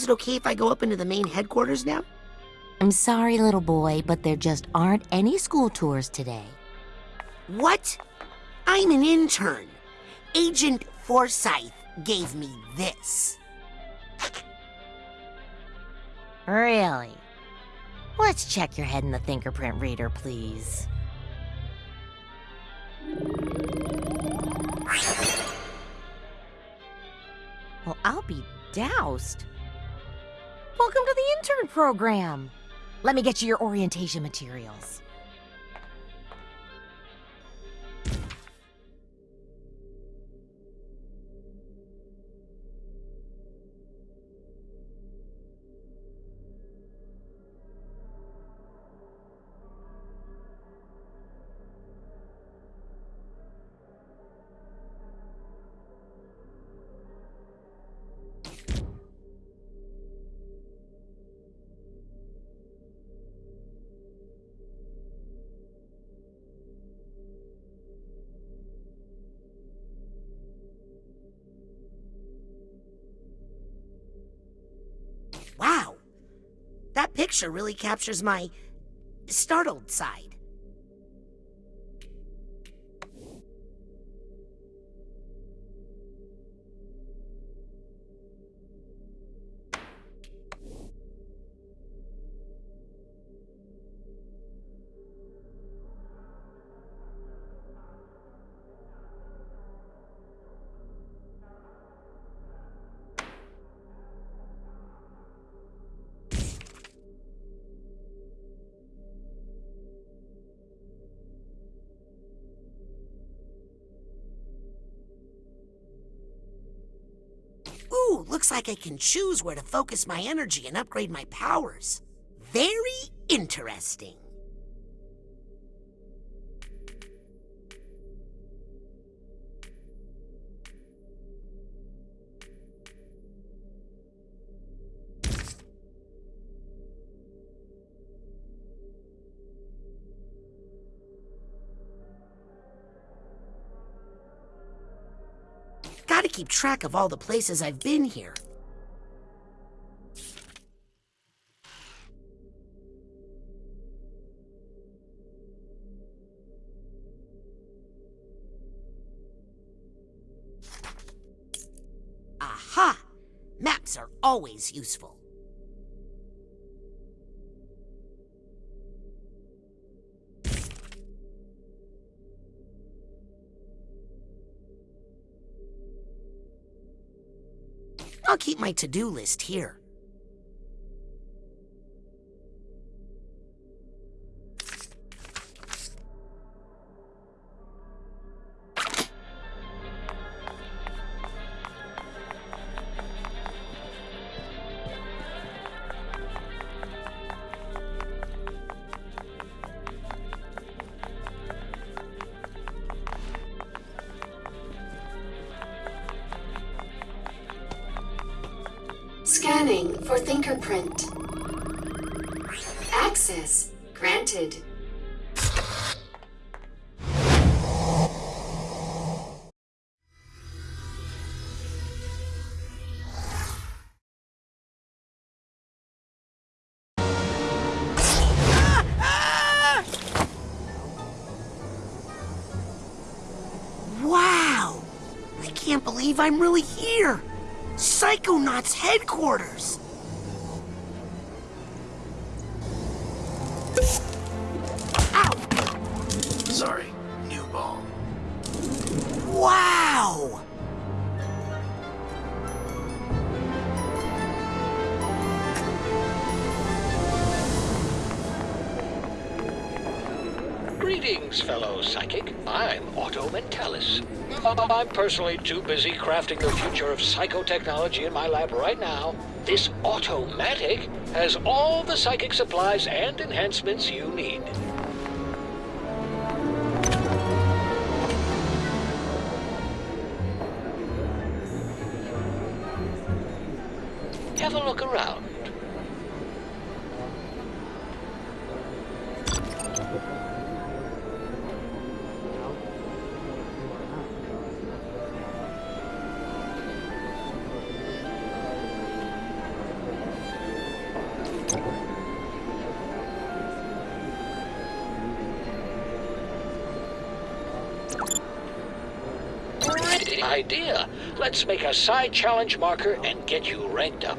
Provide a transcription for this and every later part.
is it okay if I go up into the main headquarters now? I'm sorry, little boy, but there just aren't any school tours today. What? I'm an intern. Agent Forsythe gave me this. Really? Let's check your head in the fingerprint reader, please. Well, I'll be doused. Welcome to the intern program. Let me get you your orientation materials. Really captures my startled side. Looks like I can choose where to focus my energy and upgrade my powers. Very interesting. Keep track of all the places I've been here. Aha! Maps are always useful. Keep my to-do list here. Scanning for fingerprint. Access granted. Wow! I can't believe I'm really here! Psychonauts headquarters! Personally too busy crafting the future of psychotechnology in my lab right now. This Otto-Matic has all the psychic supplies and enhancements you need. Let's make a side challenge marker and get you ranked up.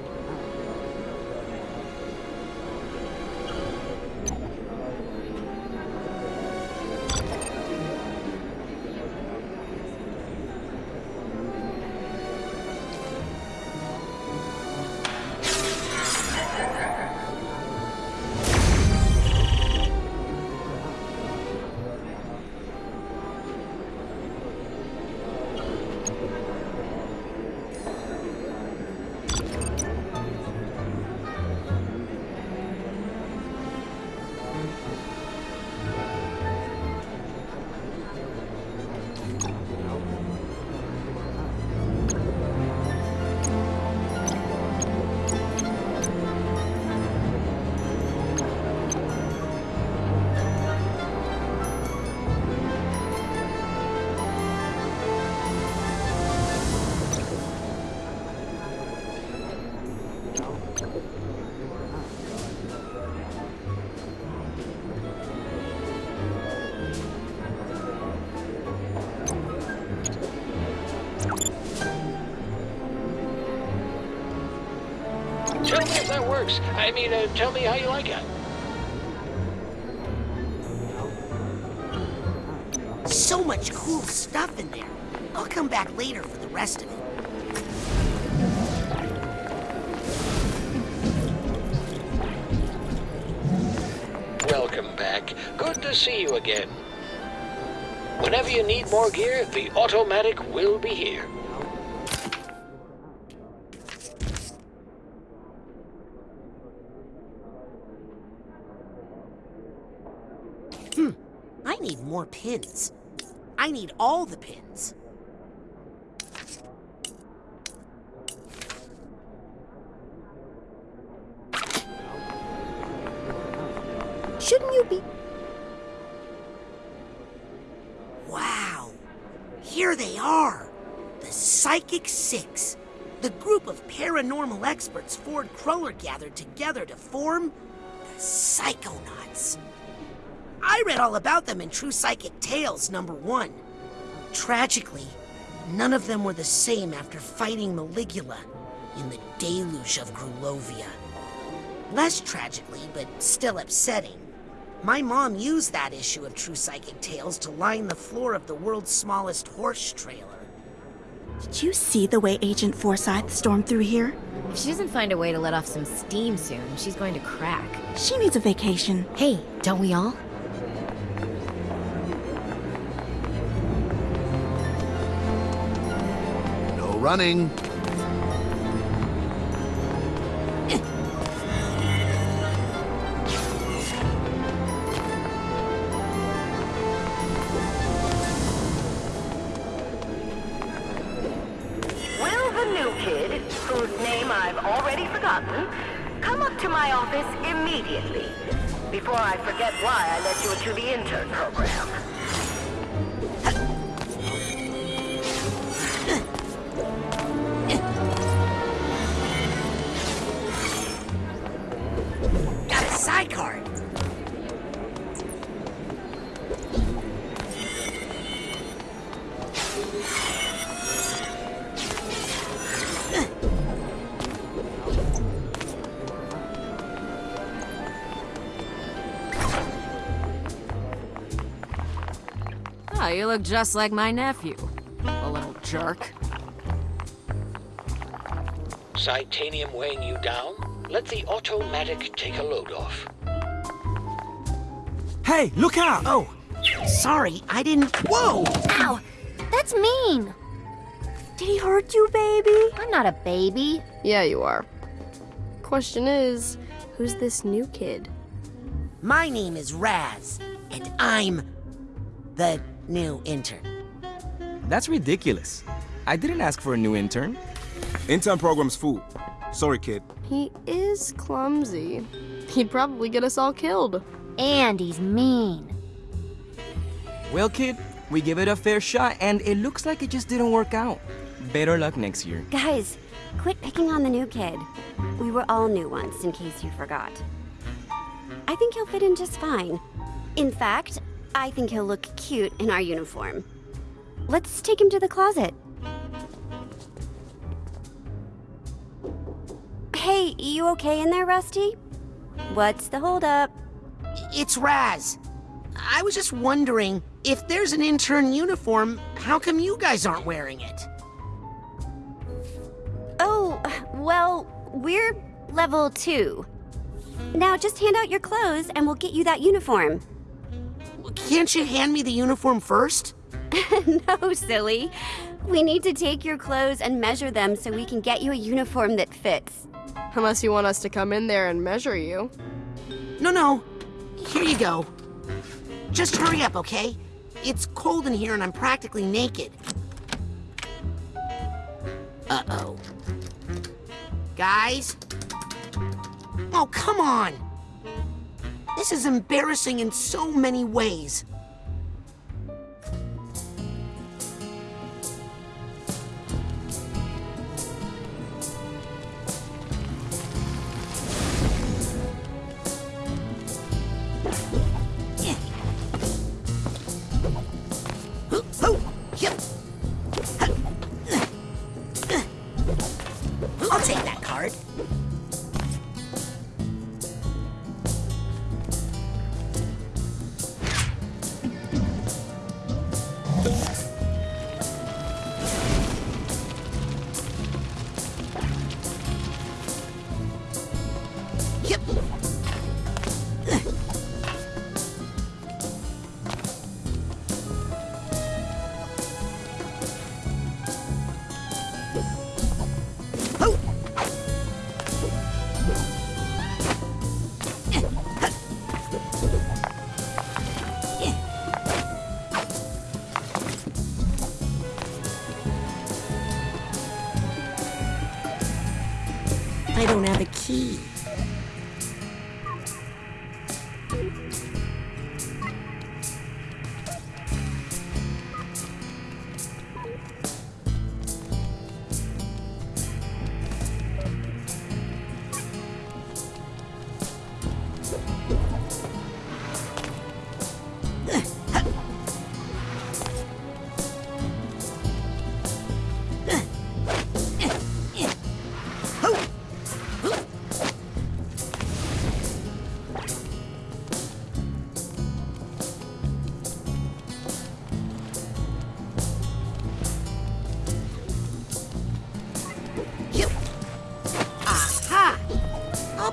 Works. I mean, uh, tell me how you like it. So much cool stuff in there. I'll come back later for the rest of it. Welcome back. Good to see you again. Whenever you need more gear, the Otto-Matic will be here. Pins. I need all the pins. Shouldn't you be? Wow. Here they are. The Psychic Six. The group of paranormal experts Ford Cruller gathered together to form the Psychonauts. I read all about them in True Psychic Tales number one. Tragically, none of them were the same after fighting Maligula in the deluge of Grulovia. Less tragically, but still upsetting, my mom used that issue of True Psychic Tales to line the floor of the world's smallest horse trailer. Did you see the way Agent Forsythe stormed through here? If she doesn't find a way to let off some steam soon, she's going to crack. She needs a vacation. Hey, don't we all? Running. Oh, you look just like my nephew. A little jerk. Titanium weighing you down? Let the Otto-Matic take a load off. Hey, look out! Oh, sorry, I didn't. Whoa! Ow! That's mean! Did he hurt you, baby? I'm not a baby. Yeah, you are. Question is, who's this new kid? My name is Raz, and I'm the new intern. That's ridiculous. I didn't ask for a new intern. Intern program's full. Sorry, kid. He is clumsy. He'd probably get us all killed. And he's mean. Well, kid, we give it a fair shot, and it looks like it just didn't work out. Better luck next year. Guys, quit picking on the new kid. We were all new once, in case you forgot. I think he'll fit in just fine. In fact, I think he'll look cute in our uniform. Let's take him to the closet. Hey, you okay in there, Rusty? What's the holdup? It's Raz. I was just wondering, if there's an intern uniform, how come you guys aren't wearing it? Oh, well, we're level two. Now just hand out your clothes and we'll get you that uniform. Can't you hand me the uniform first? no, silly. We need to take your clothes and measure them so we can get you a uniform that fits. Unless you want us to come in there and measure you. No, no. Here you go. Just hurry up, okay? It's cold in here and I'm practically naked. Uh-oh. Guys? Oh, come on! This is embarrassing in so many ways.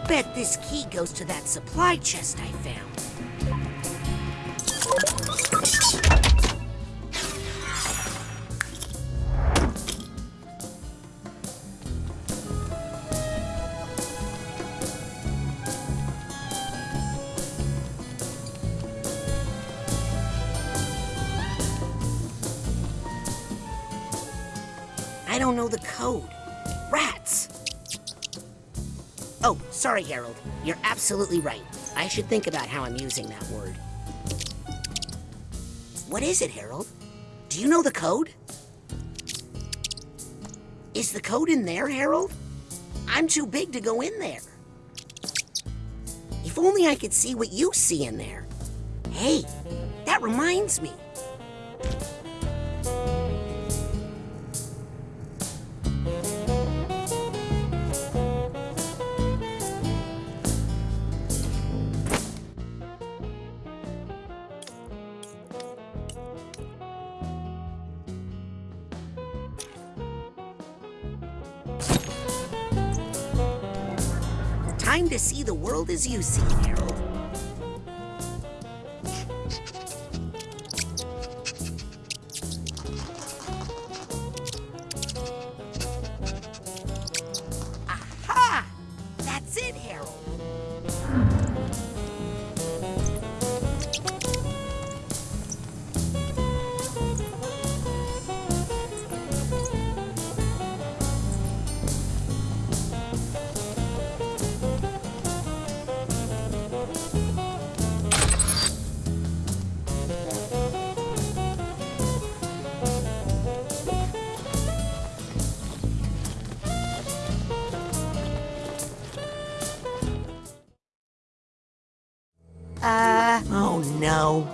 Bet this key goes to that supply chest I found. Sorry, Harold. You're absolutely right. I should think about how I'm using that word. What is it, Harold? Do you know the code? Is the code in there, Harold? I'm too big to go in there. If only I could see what you see in there. Hey, that reminds me. As you see now.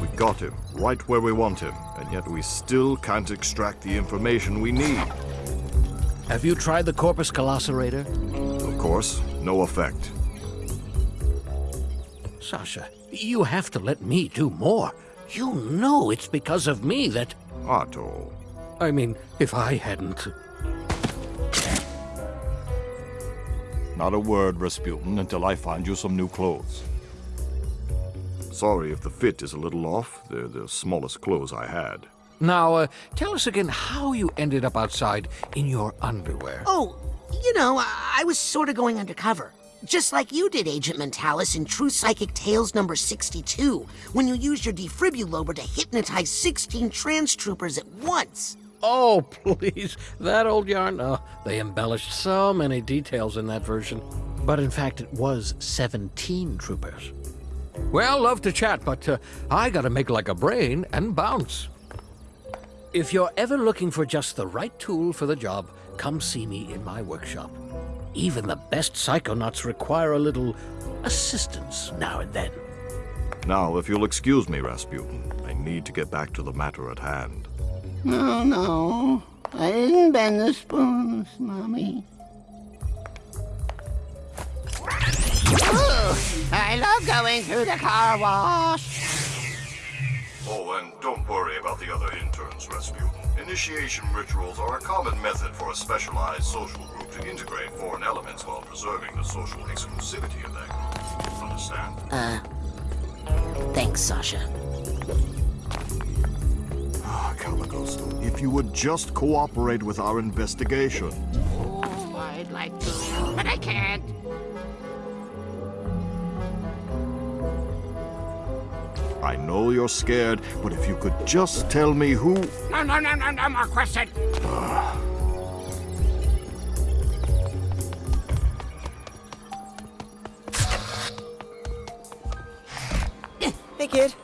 We got him, right where we want him, and yet we still can't extract the information we need. Have you tried the Corpus Colosserator? Of course, no effect. Sasha, you have to let me do more. You know it's because of me that... Otto. I mean, if I hadn't... Not a word, Rasputin, until I find you some new clothes. Sorry if the fit is a little off. They're the smallest clothes I had. Now, uh, tell us again how you ended up outside in your underwear. Oh, you know, I, I was sort of going undercover. Just like you did, Agent Mentallis, in True Psychic Tales number 62, when you used your defibrillator to hypnotize 16 trans troopers at once. Oh, please. That old yarn? Oh, they embellished so many details in that version. But in fact, it was 17 troopers. Well, love to chat, but uh, I gotta make like a brain and bounce. If you're ever looking for just the right tool for the job, come see me in my workshop. Even the best psychonauts require a little assistance now and then. Now, if you'll excuse me, Rasputin, I need to get back to the matter at hand. No, no. I didn't bend the spoons, Mommy. Ooh, I love going through the car wash. Oh, and don't worry about the other interns, Rasputin. Initiation rituals are a common method for a specialized social group to integrate foreign elements while preserving the social exclusivity of that group. Understand? Uh, thanks, Sasha. Ah, Caligos, if you would just cooperate with our investigation. Oh, I'd like to, but I can't. I know you're scared, but if you could just tell me who... No, no, no, no, no more question. Hey, kid.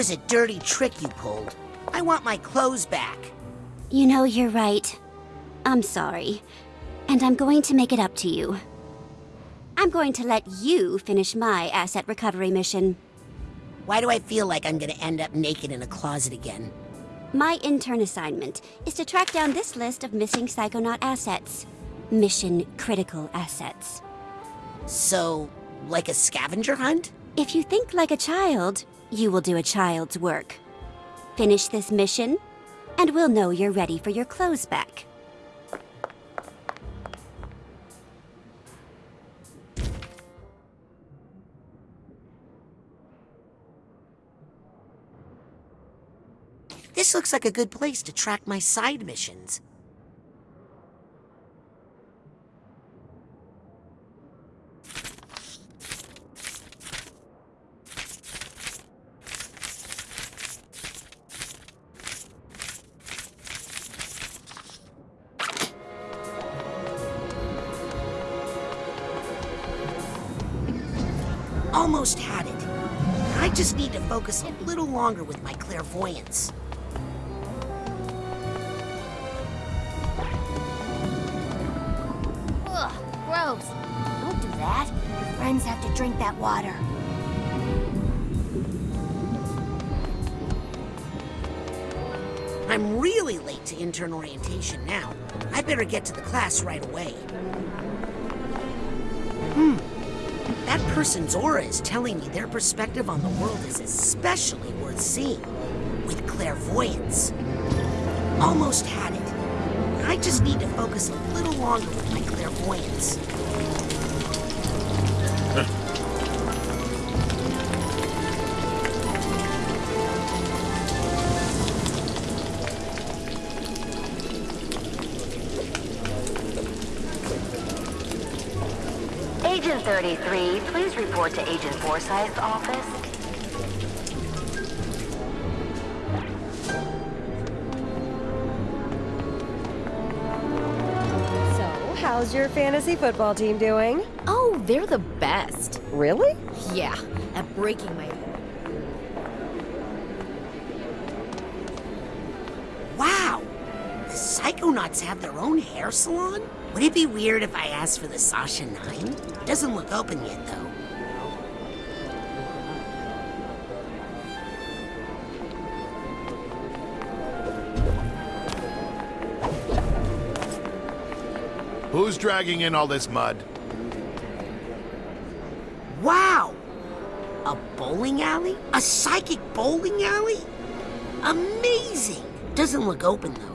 Was a dirty trick you pulled. I want my clothes back. You know, you're right. I'm sorry. And I'm going to make it up to you. I'm going to let you finish my asset recovery mission. Why do I feel like I'm gonna end up naked in a closet again? My intern assignment is to track down this list of missing Psychonaut assets. Mission critical assets. So, like a scavenger hunt? If you think like a child, you will do a child's work. Finish this mission, and we'll know you're ready for your clothes back. This looks like a good place to track my side missions. My clairvoyance. Ugh, gross. Don't do that. Your friends have to drink that water. I'm really late to intern orientation now. I better get to the class right away. Hmm. That person's aura is telling me their perspective on the world is especially worth seeing with clairvoyance. Almost had it. I just need to focus a little longer with my clairvoyance. Agent 33, please report to Agent Forsythe's office. How's your fantasy football team doing? Oh, they're the best. Really? Yeah, at breaking my Wow! The Psychonauts have their own hair salon? Would it be weird if I asked for the Sasha Nein? Doesn't look open yet, though. Who's dragging in all this mud? Wow! A bowling alley? A psychic bowling alley? Amazing! Doesn't look open, though.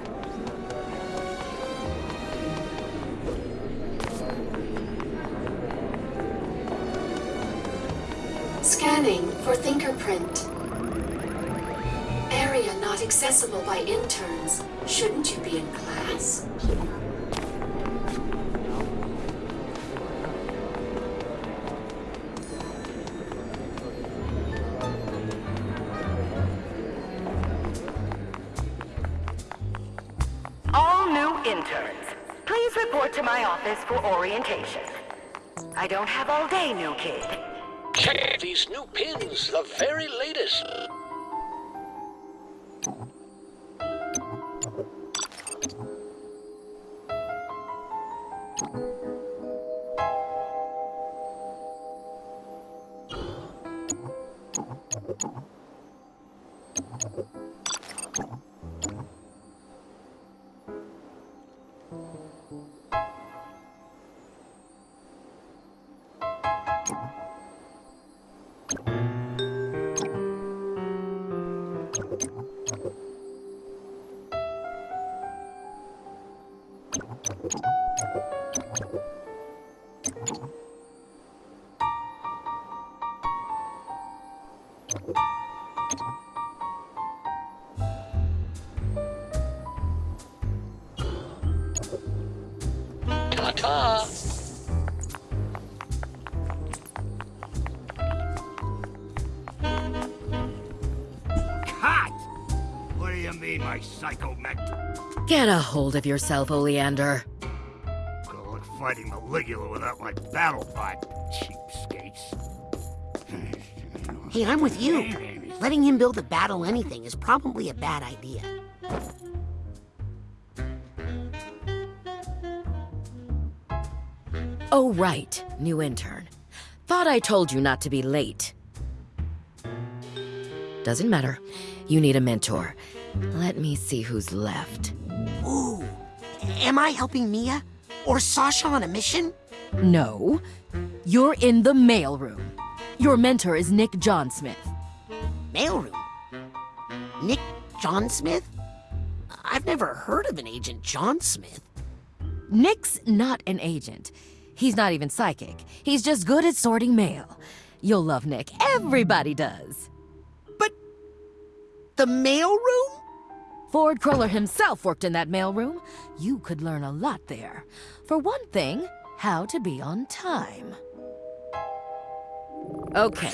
Get a hold of yourself, Oleander. Good luck fighting Maligula without my battle bot, cheapskates. Hey, I'm with you. Letting him build a battle anything is probably a bad idea. Oh, right, new intern. Thought I told you not to be late. Doesn't matter. You need a mentor. Let me see who's left. Am I helping Milla? Or Sasha on a mission? No. You're in the mailroom. Your mentor is Nick John Smith. Mailroom? Nick Johnsmith? I've never heard of an Agent Johnsmith. Nick's not an agent. He's not even psychic. He's just good at sorting mail. You'll love Nick. Everybody does. But... the mailroom? Ford Cruller himself worked in that mailroom. You could learn a lot there. For one thing, how to be on time. Okay,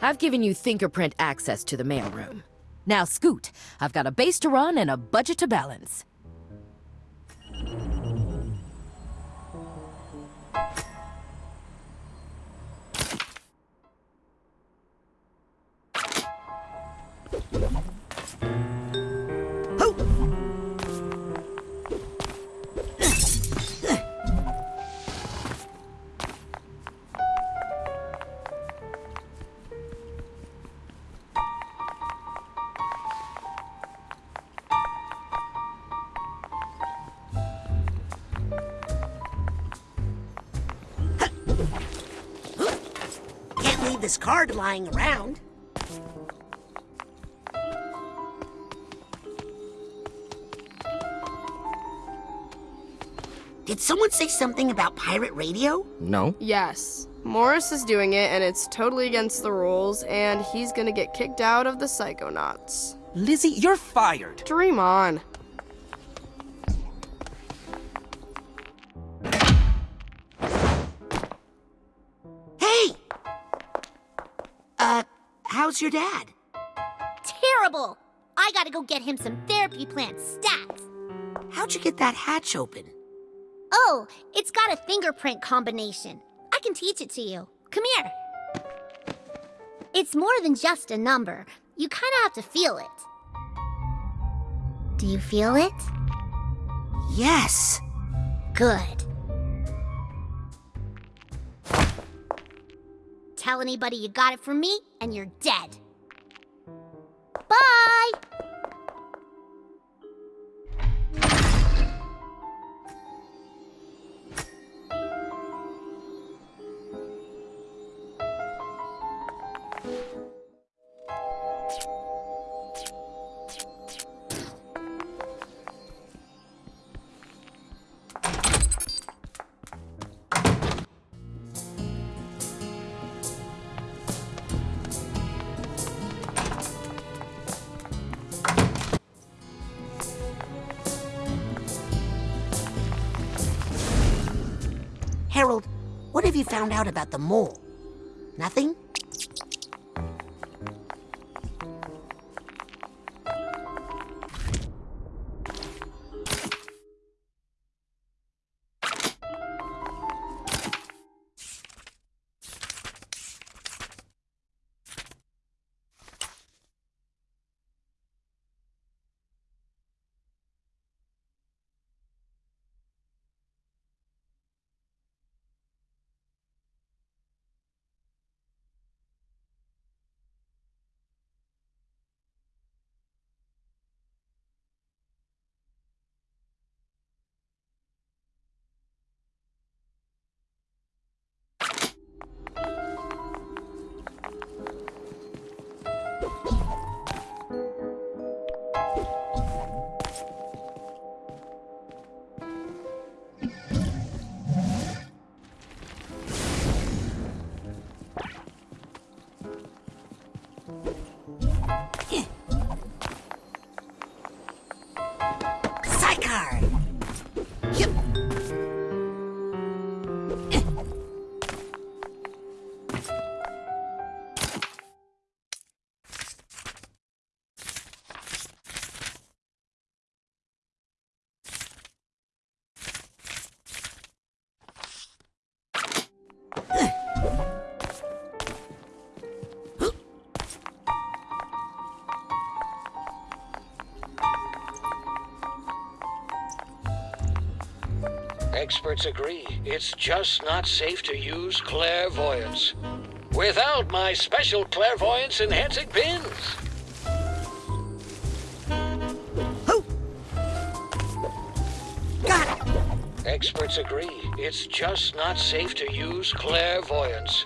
I've given you fingerprint access to the mailroom. Now scoot. I've got a base to run and a budget to balance. Card lying around. Did someone say something about pirate radio? No. Yes. Morris is doing it, and it's totally against the rules, and he's gonna get kicked out of the Psychonauts. Lizzie, you're fired. Dream on. How's your dad? Terrible! I gotta go get him some therapy plant stats. How'd you get that hatch open? Oh, it's got a fingerprint combination. I can teach it to you. Come here. It's more than just a number. You kinda have to feel it. Do you feel it? Yes. Good. Tell anybody you got it from me, and you're dead. Found out about the mole? Nothing? Psychar! Yep. Experts agree it's just not safe to use clairvoyance. Without my special clairvoyance enhancing pins. Got it! Experts agree it's just not safe to use clairvoyance.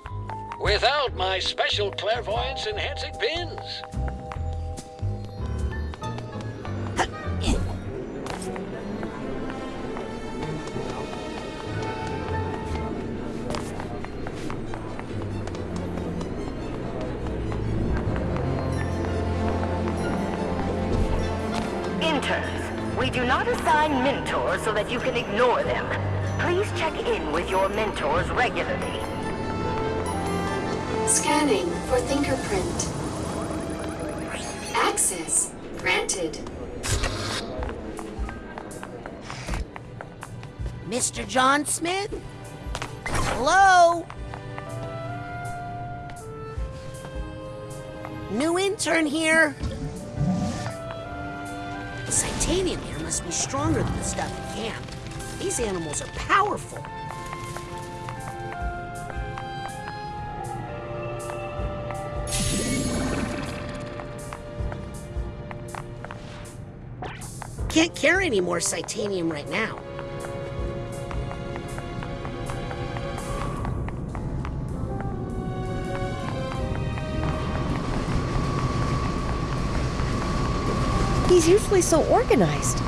Without my special clairvoyance enhancing pins. Mentors so that you can ignore them. Please check in with your mentors regularly. Scanning for fingerprint. Access granted. Mr. Johnsmith? Hello? New intern here. Must be stronger than the stuff in camp. These animals are powerful. Can't carry any more Titanium right now. He's usually so organized.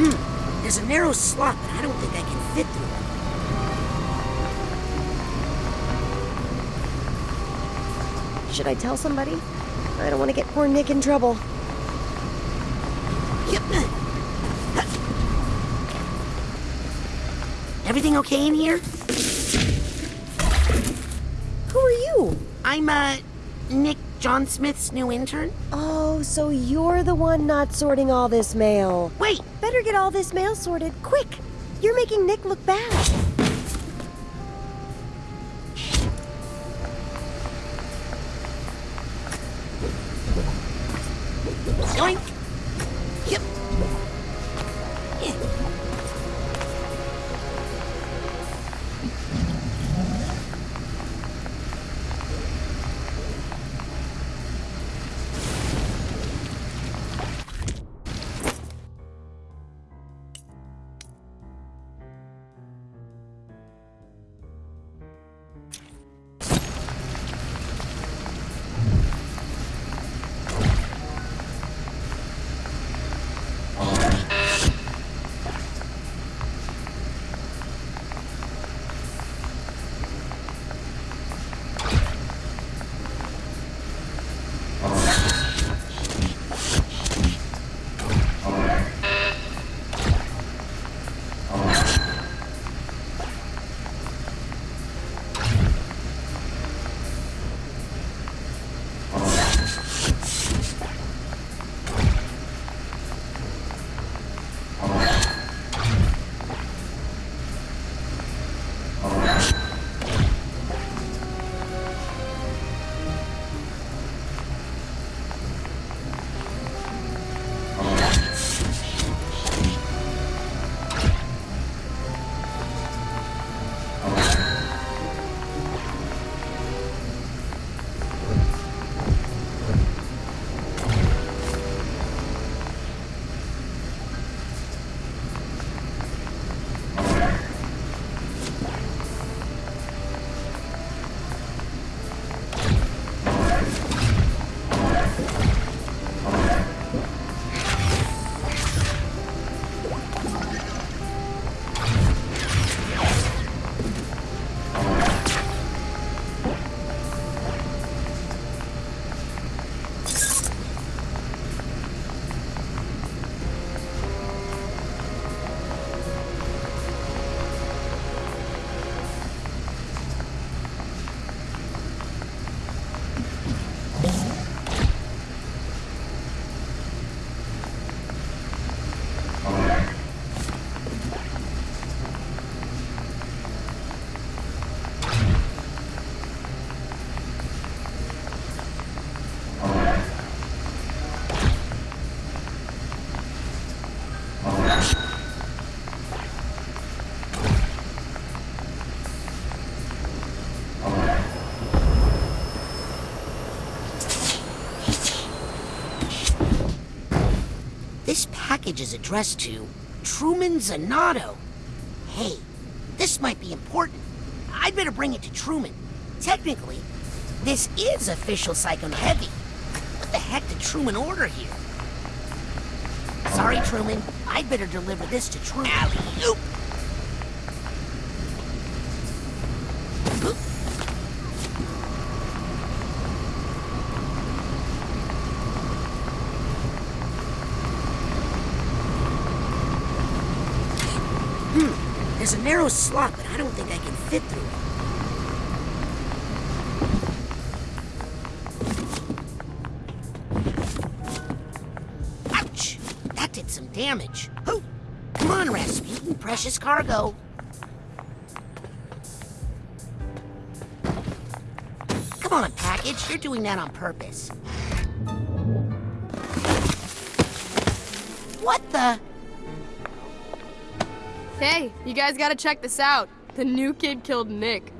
Hmm, there's a narrow slot, but I don't think I can fit through it. Should I tell somebody? I don't want to get poor Nick in trouble. Yep. Everything okay in here? Who are you? I'm, uh, Nick Johnsmith's new intern? Oh, so you're the one not sorting all this mail. Wait! Better get all this mail sorted, quick! You're making Nick look bad. Package is addressed to Truman Zanotto. Hey, this might be important. I'd better bring it to Truman. Technically, this is official Psycho Heavy. What the heck did Truman order here? Sorry, Truman. I'd better deliver this to Truman. Alley-oop! Slot, but I don't think I can fit through it. Ouch! That did some damage. Oh, come on, Rasputin, precious cargo. Come on, package, you're doing that on purpose. Hey, you guys gotta check this out. The new kid killed Nick.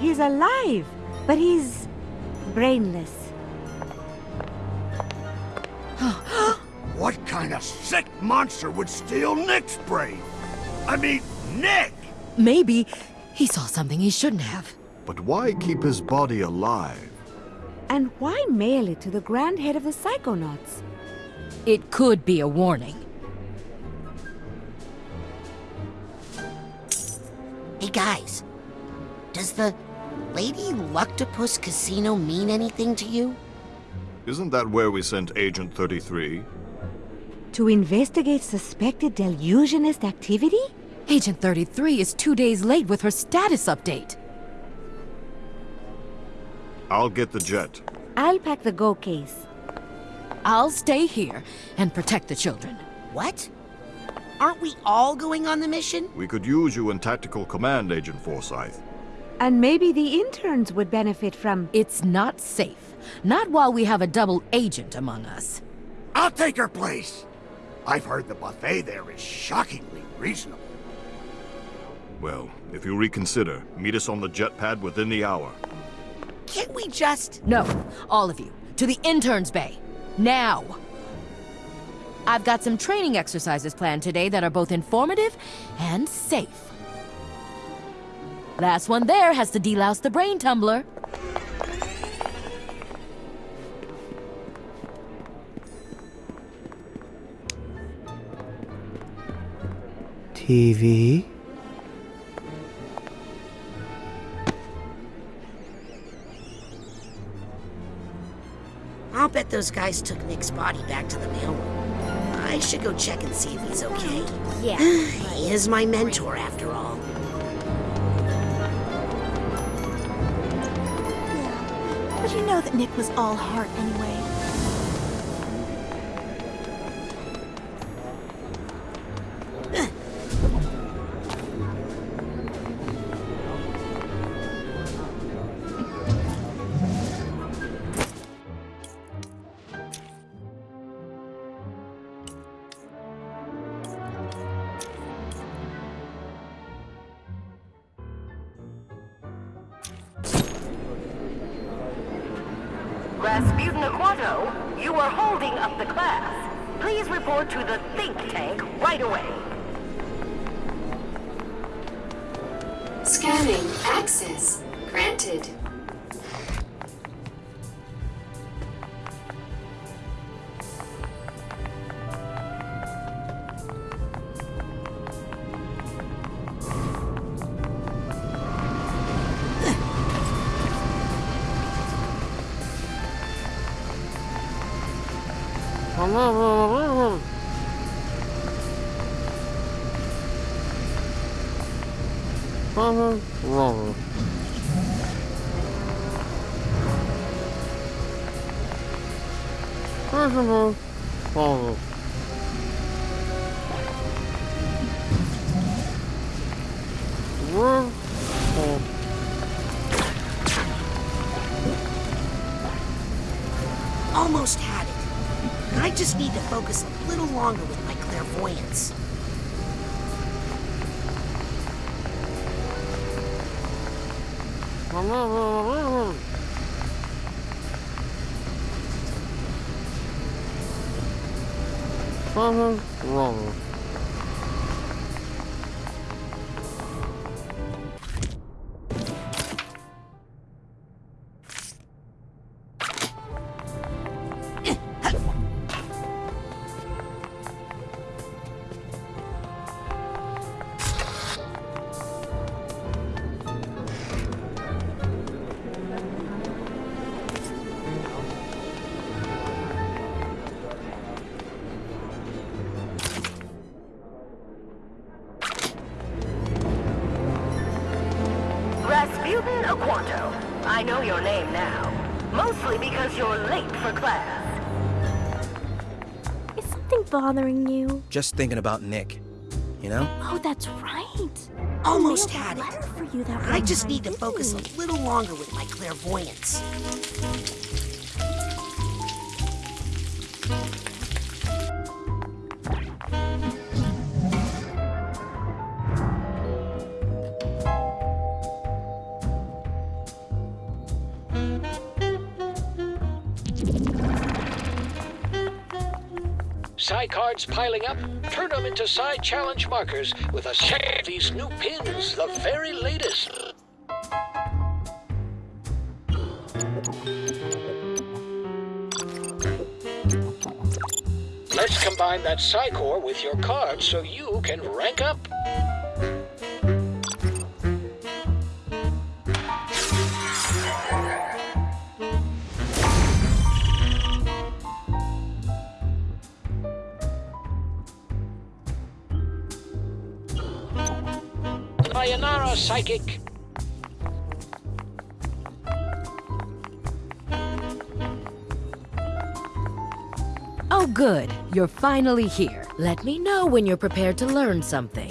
He's alive, but he's brainless. What kind of sick monster would steal Nick's brain? I mean, Nick! Maybe he saw something he shouldn't have. But why keep his body alive? And why mail it to the grand head of the Psychonauts? It could be a warning. Hey guys, does the Lady Luctopus Casino mean anything to you? Isn't that where we sent Agent 33? To investigate suspected Deluginist activity? Agent 33 is two days late with her status update. I'll get the jet. I'll pack the go case. I'll stay here and protect the children. What? Aren't we all going on the mission? We could use you in tactical command, Agent Forsythe. And maybe the interns would benefit from. It's not safe. Not while we have a double agent among us. I'll take her place. I've heard the buffet there is shockingly reasonable. Well, if you reconsider, meet us on the jet pad within the hour. Can't we just. No, all of you, to the interns' bay. Now! I've got some training exercises planned today that are both informative and safe. Last one there has to delouse the brain tumbler. TV? I'll bet those guys took Nick's body back to the mailroom. I should go check and see if he's okay. Yeah. he is my mentor, after all. Yeah. But you know that Nick was all heart anyway. Rasputin Aquato, you are holding up the class. Please report to the think tank right away. Scanning. Access. Granted. Longer with my clairvoyance. Rasputin I know your name now. Mostly because you're late for class. Is something bothering you? Just thinking about Nick. You know? Oh, that's right. Almost I had mailed a it. letter for you that I just need to focus a little longer with my clairvoyance. Cards piling up? Turn them into side challenge markers with a set of these new pins, the very latest. Let's combine that PSI Core with your cards so you can rank up. You're finally here. Let me know when you're prepared to learn something.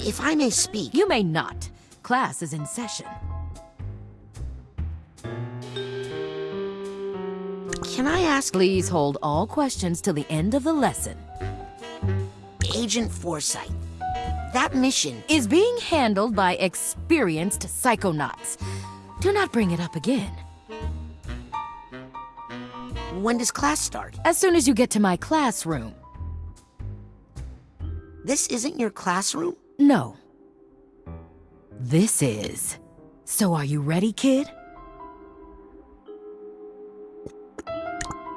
If I may speak. You may not. Class is in session. Can I ask? Please hold all questions till the end of the lesson. Agent Forsythe, that mission is being handled by experienced psychonauts. Do not bring it up again. When does class start? As soon as you get to my classroom. This isn't your classroom? No. This is. So are you ready, kid?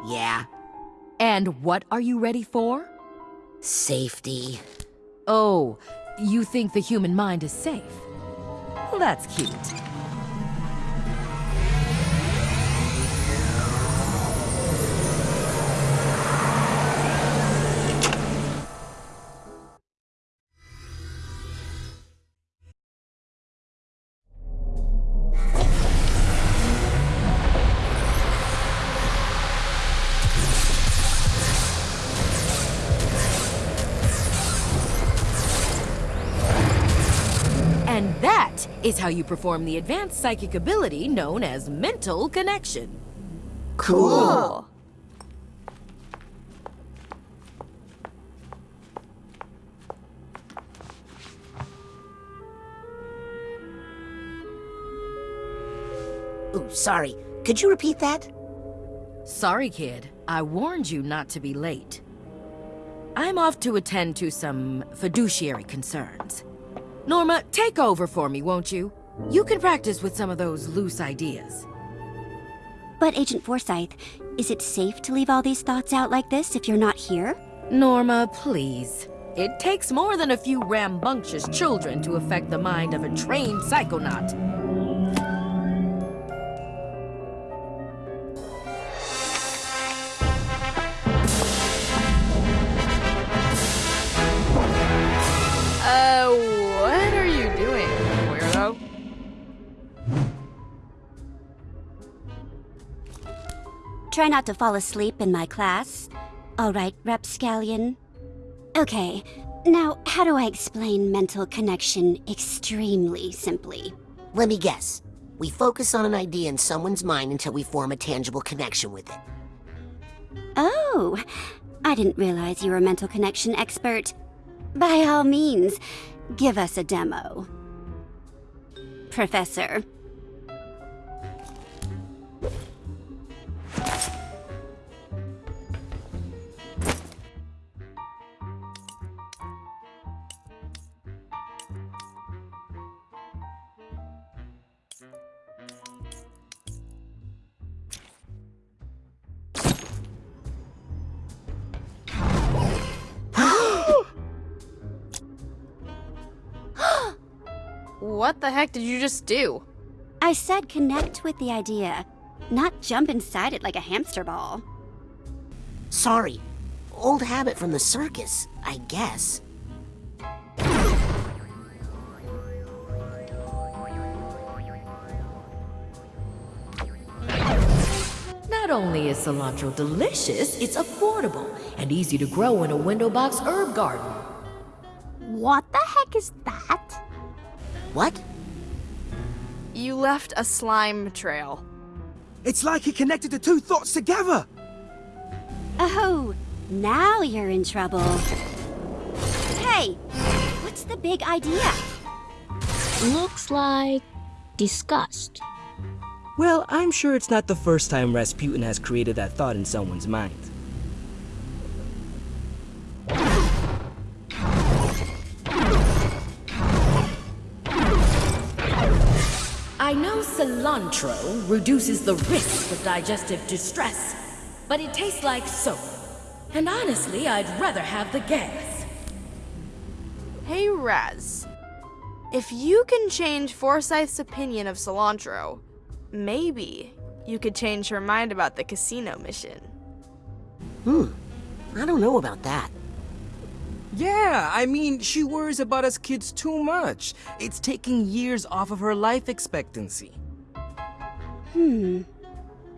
Yeah. And what are you ready for? Safety. Oh, you think the human mind is safe? Well, that's cute. Is how you perform the advanced psychic ability known as mental connection. Cool. Ooh, sorry. Could you repeat that? Sorry, kid. I warned you not to be late. I'm off to attend to some fiduciary concerns. Norma, take over for me, won't you? You can practice with some of those loose ideas. But Agent Forsythe, is it safe to leave all these thoughts out like this if you're not here? Norma, please. It takes more than a few rambunctious children to affect the mind of a trained psychonaut. Try not to fall asleep in my class. All right, Rapscallion. Okay, now how do I explain mental connection extremely simply? Let me guess. We focus on an idea in someone's mind until we form a tangible connection with it. Oh, I didn't realize you were a mental connection expert. By all means, give us a demo. Professor. What the heck did you just do? I said connect with the idea, not jump inside it like a hamster ball. Sorry. Old habit from the circus, I guess. Not only is cilantro delicious, it's affordable and easy to grow in a window box herb garden. What the heck is that? What? You left a slime trail. It's like he connected the two thoughts together. Oh, now you're in trouble. Hey, what's the big idea? Looks like disgust. Well, I'm sure it's not the first time Rasputin has created that thought in someone's mind. Cilantro reduces the risk of digestive distress, but it tastes like soap. And honestly, I'd rather have the gas. Hey, Raz. If you can change Forsythe's opinion of cilantro, maybe you could change her mind about the casino mission. Hmm. I don't know about that. Yeah, I mean, she worries about us kids too much. It's taking years off of her life expectancy. Hmm.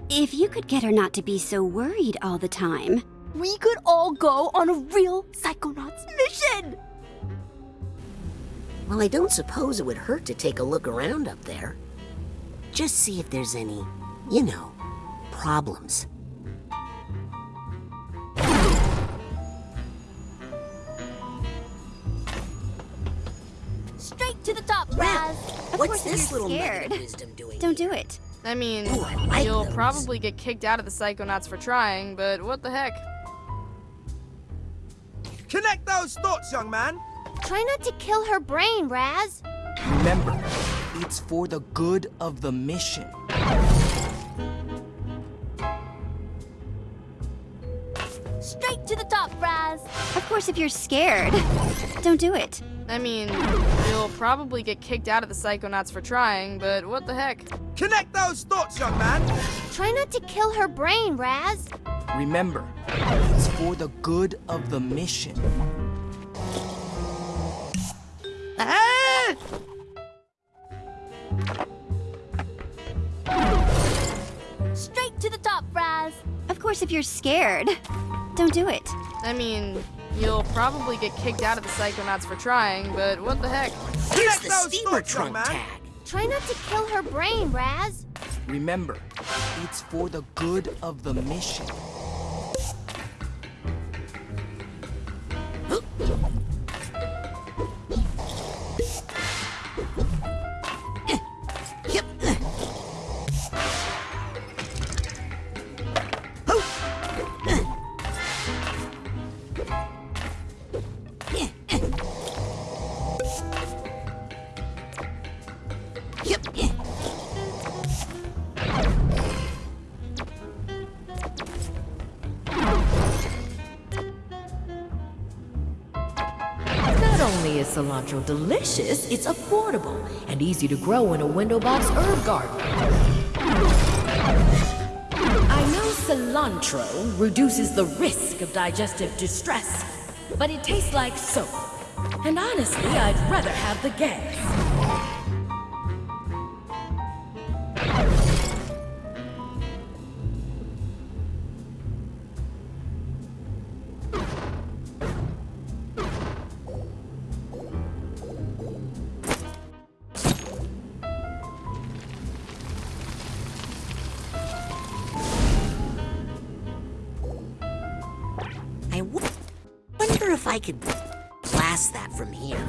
If you could get her not to be so worried all the time. We could all go on a real Psychonauts mission! Well, I don't suppose it would hurt to take a look around up there. Just see if there's any, you know, problems. Straight to the top, Raz! Of What's course, this you're little scared. nugget of wisdom doing? Don't do it. I mean, Ooh, I like you'll those. probably get kicked out of the Psychonauts for trying, but what the heck? Connect those thoughts, young man. Try not to kill her brain, Raz. Remember, it's for the good of the mission. Straight to the top, Raz. Of course, if you're scared. Don't do it. I mean, you'll probably get kicked out of the Psychonauts for trying, but what the heck? Connect those thoughts, young man. Try not to kill her brain, Raz. Remember, it's for the good of the mission. Ah! Straight to the top, Raz. Of course, if you're scared. Don't do it. I mean, you'll probably get kicked out of the Psychonauts for trying, but what the heck? Here's the steamer trunk man. tag. Try not to kill her brain, Raz. Remember, it's for the good of the mission. Delicious, it's affordable and easy to grow in a window box herb garden. I know cilantro reduces the risk of digestive distress, but it tastes like soap. And honestly, I'd rather have the gas. I could blast that from here.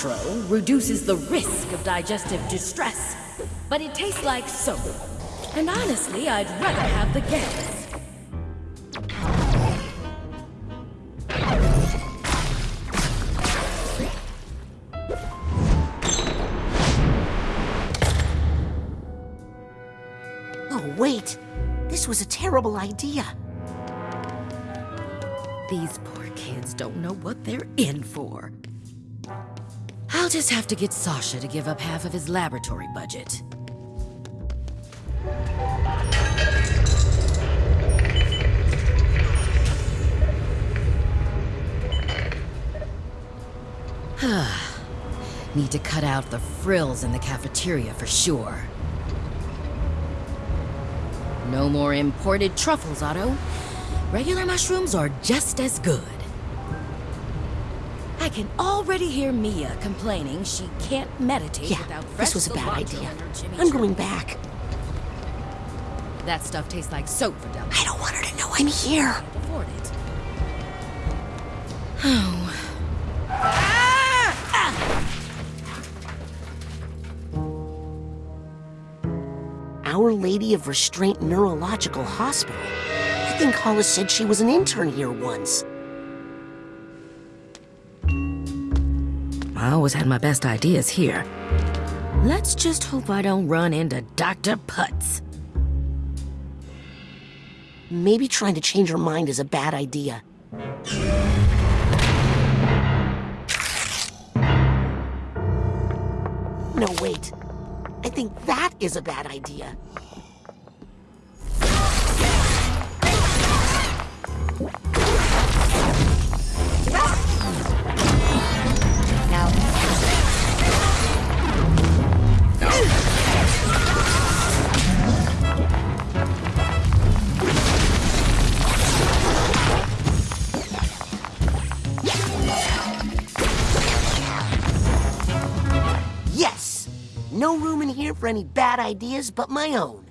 Cilantro reduces the risk of digestive distress, but it tastes like soap. And honestly, I'd rather have the gas. Oh, wait. This was a terrible idea. These poor kids don't know what they're in for. I'll just have to get Sasha to give up half of his laboratory budget. Need to cut out the frills in the cafeteria for sure. No more imported truffles, Otto. Regular mushrooms are just as good. I can already hear Milla complaining she can't meditate Yeah, without fresh this was a bad idea. in her Jimmy I'm going back. That stuff tastes like soap for dummies. I don't want her to know I'm here. Afford it. Oh. Our Lady of Restraint Neurological Hospital. I think Hollis said she was an intern here once. I always had my best ideas here. Let's just hope I don't run into Dr. Putz. Maybe trying to change her mind is a bad idea. No, wait. I think that is a bad idea. Yes! No room in here for any bad ideas but my own.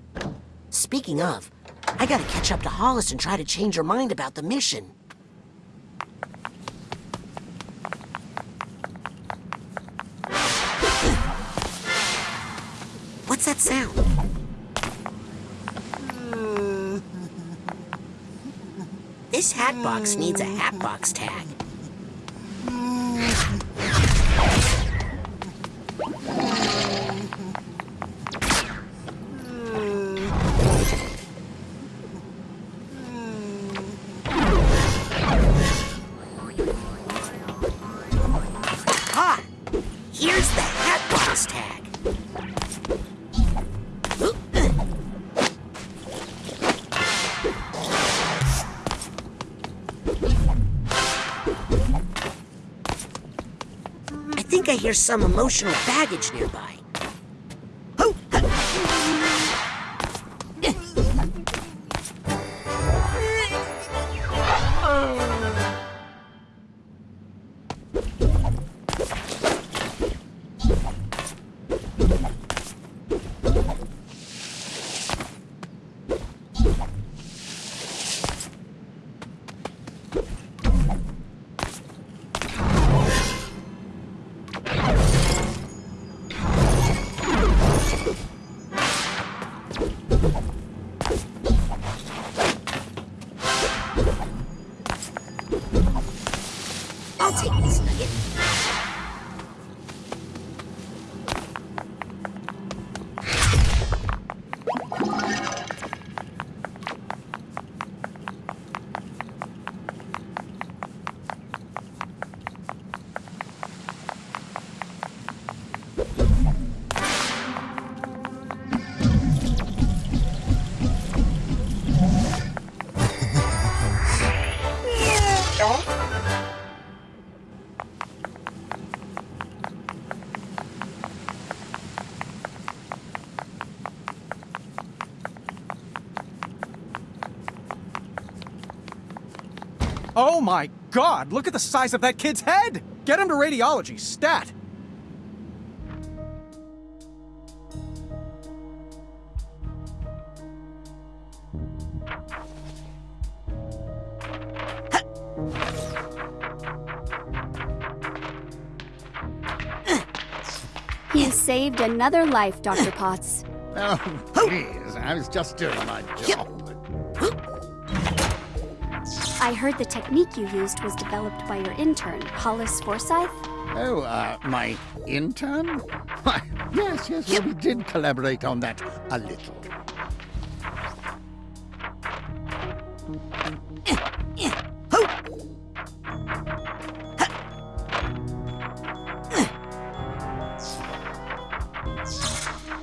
Speaking of, I gotta catch up to Hollis and try to change her mind about the mission. What's that sound? This hat box needs a hat box tag. Hear some emotional baggage nearby. Oh my god, look at the size of that kid's head! Get him to radiology, stat! You saved another life, Dr. Potts. Oh, please. I was just doing my job. I heard the technique you used was developed by your intern, Hollis Forsythe. Oh, uh, my intern? Why, yes, yes, well, we did collaborate on that a little.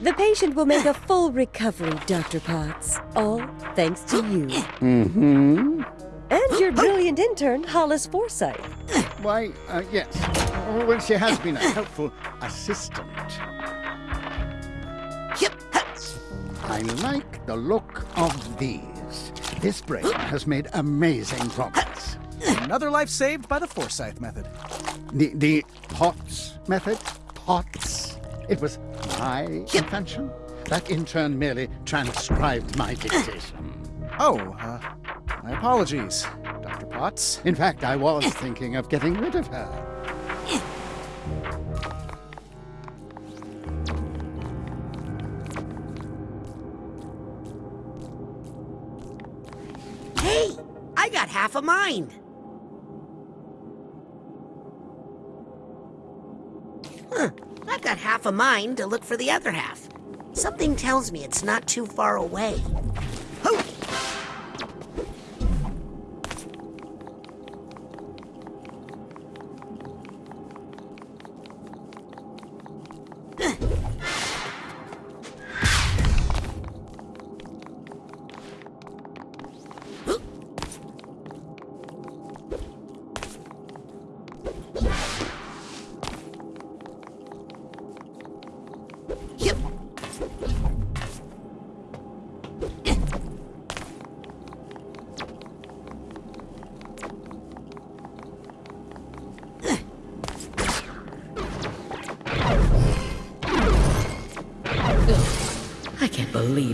The patient will make a full recovery, Dr. Potts. All thanks to you. Mm-hmm. And your brilliant intern, Hollis Forsythe. Why, uh, yes. Well, she has been a helpful assistant. I like the look of these. This brain has made amazing progress. Another life saved by the Forsythe method. The, the POTS method? POTS? It was my invention. That intern merely transcribed my dictation. Oh, uh, my apologies, In fact, I was thinking of getting rid of her. Hey, I got half a mind. Huh, I've got half a mind to look for the other half. Something tells me it's not too far away. Hoo!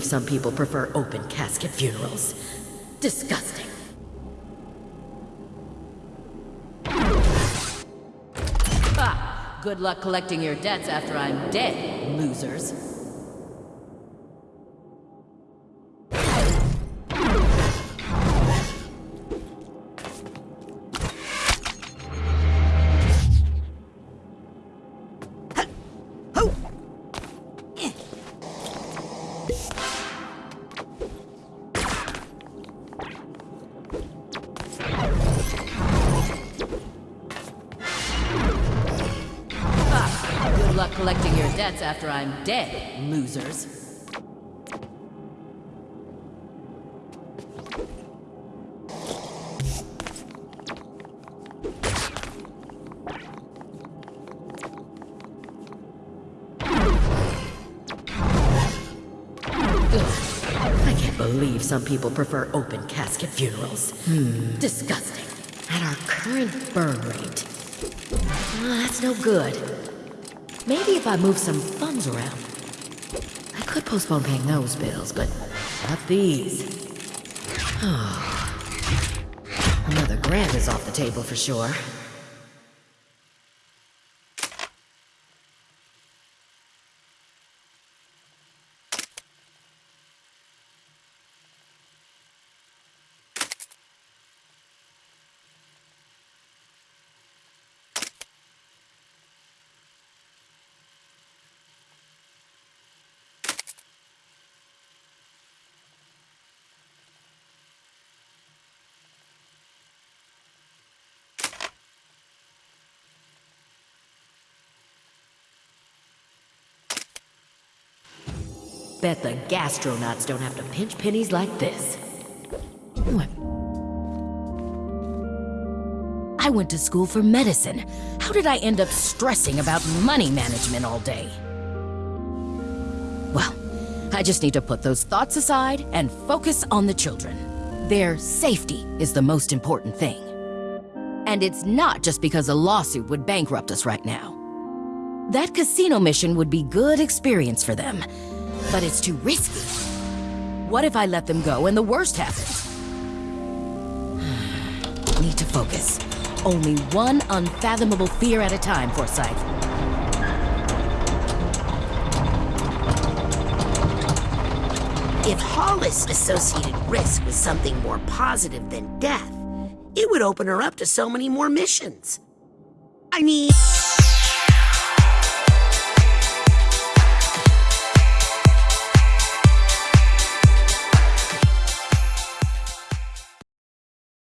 Believe some people prefer open casket funerals. Disgusting. Ah, good luck collecting your debts after I'm dead, losers. Dead, losers. I can't believe some people prefer open casket funerals. Hmm. Disgusting. At our current burn rate. Well, that's no good. Maybe if I move some funds around. I could postpone paying those bills, but not these. Ah. Another grant is off the table for sure. Bet the gastronauts don't have to pinch pennies like this. I went to school for medicine. How did I end up stressing about money management all day? Well, I just need to put those thoughts aside and focus on the children. Their safety is the most important thing. And it's not just because a lawsuit would bankrupt us right now. That casino mission would be good experience for them, but it's too risky. What if I let them go and the worst happens? Need to focus. Only one unfathomable fear at a time, Forsythe. If Hollis associated risk with something more positive than death, it would open her up to so many more missions. I mean...